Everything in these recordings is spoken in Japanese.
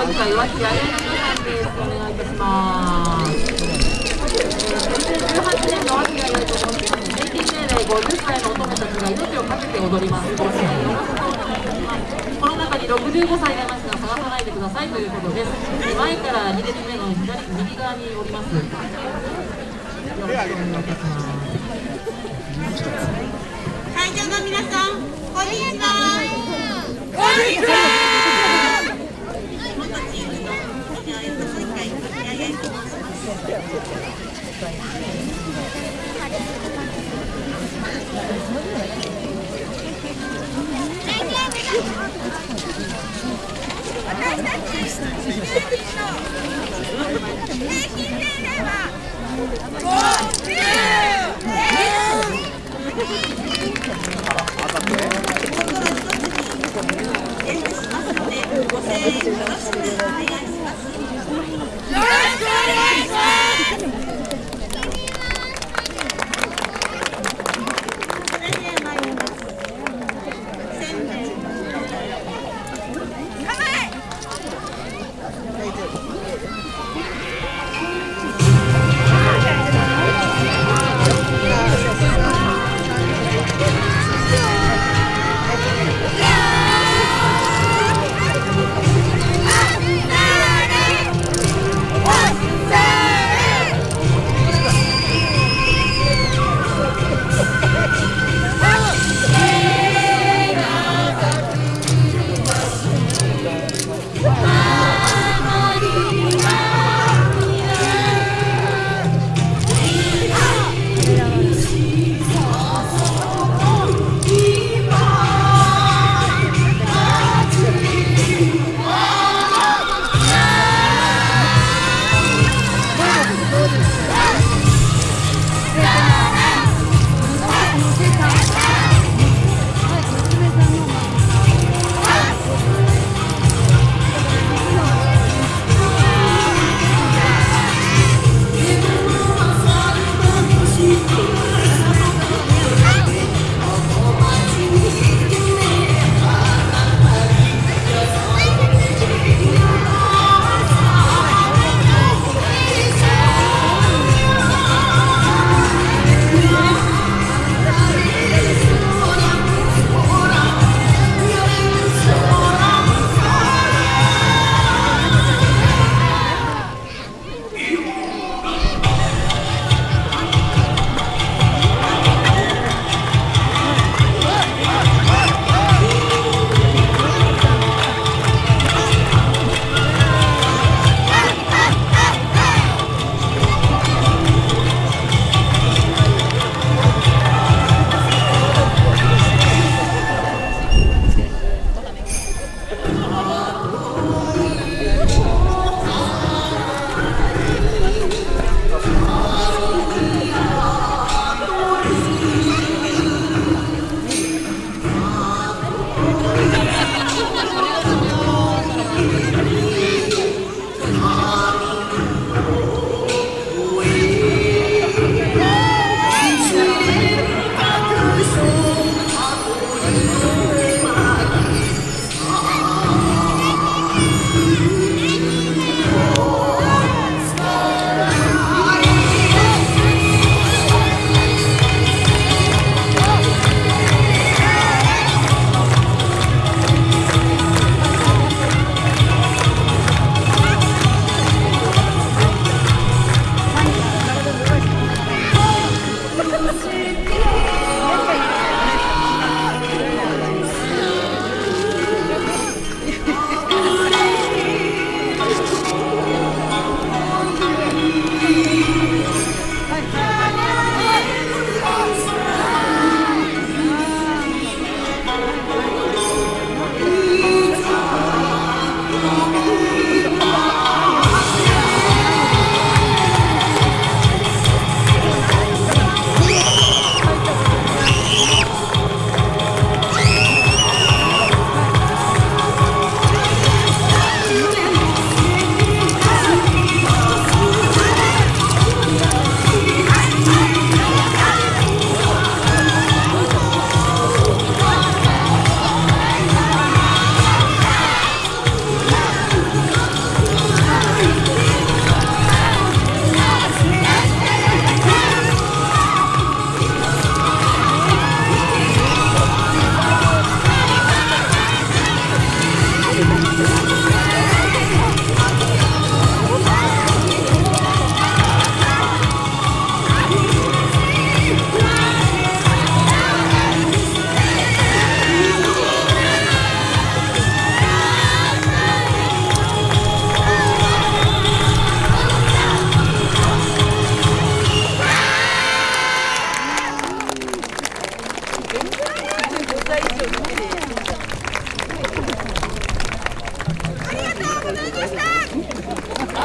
今回です。お願いいたします。2018年の秋が良いと思って、平均年齢50歳の乙女たちが命をけて踊ります。この中に65歳、探さないでくださいということです。前から2列目の左右側におります。よろしくお願いいたします。会場の皆さん、こんにちは。こんにちは。平均年齢は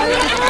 Yeah.